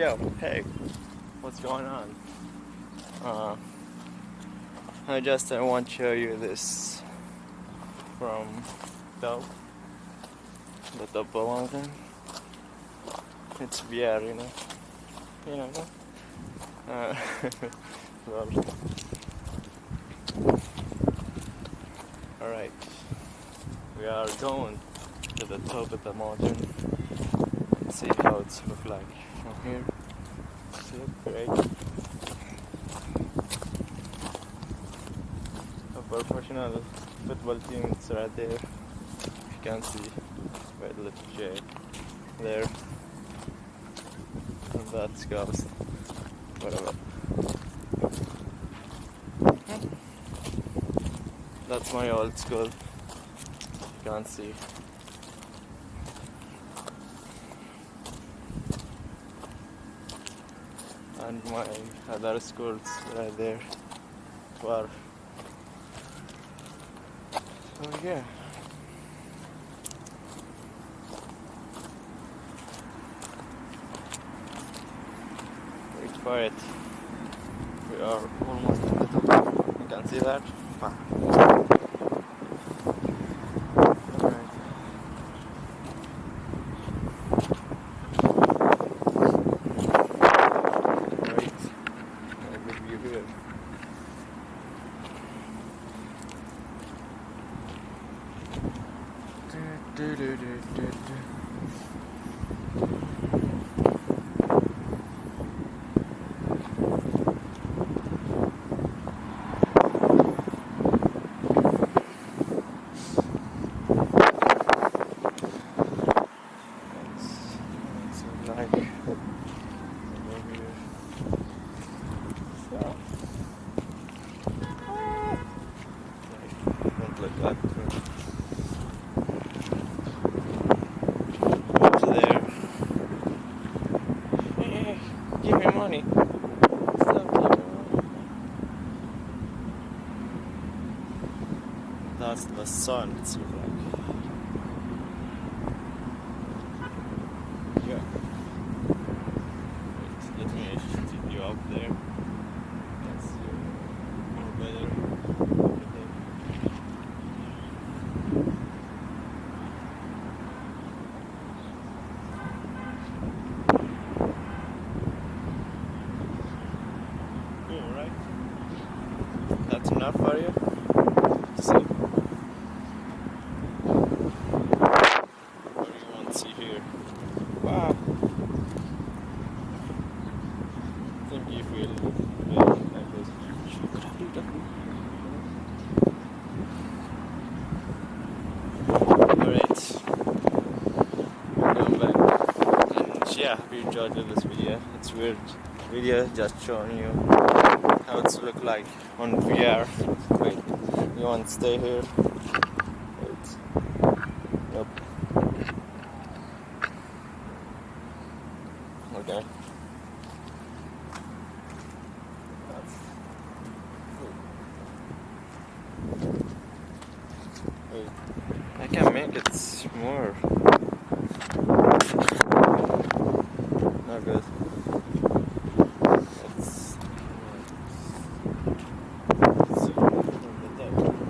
Yo, hey, what's going on? Uh, I just I want to show you this from top, the top mountain. It's VR, you know, you know. Uh, all right, we are going to the top of the mountain and see how it's look like from here. See it? Great. A professional football team is right there. You can see Red Little J there. And that's Ghost. Whatever. That's my old school. You can't see. And my other schools right there were so yeah. Wait for it we are almost at the top. You can see that wow. Alright. Great. A good view here. Do, do, do, do, do, do. That's, that's like over here. So, don't look like up there. Hey, give me That's the sun. It's like. Yeah. Wait, let me shoot you up there. That's more better. Okay. Cool, right? That's enough for you? See? What do you want to see here? Wow. I think feel very like this. Alright. Welcome back. And yeah, hope you enjoyed this video. It's weird video just showing you how it's look like on VR. Wait, you want to stay here? Wait. Nope. Okay. Wait. I can make it more. Not good. It's, it's from the top.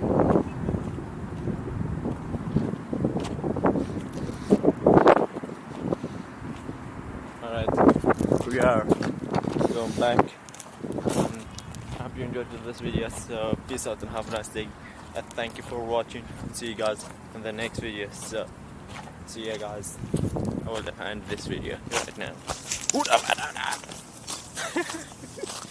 Alright, we are going back. Um, I hope you enjoyed this video. So peace out and have a nice day. And thank you for watching. See you guys in the next video. So see you guys. I will end this video right now.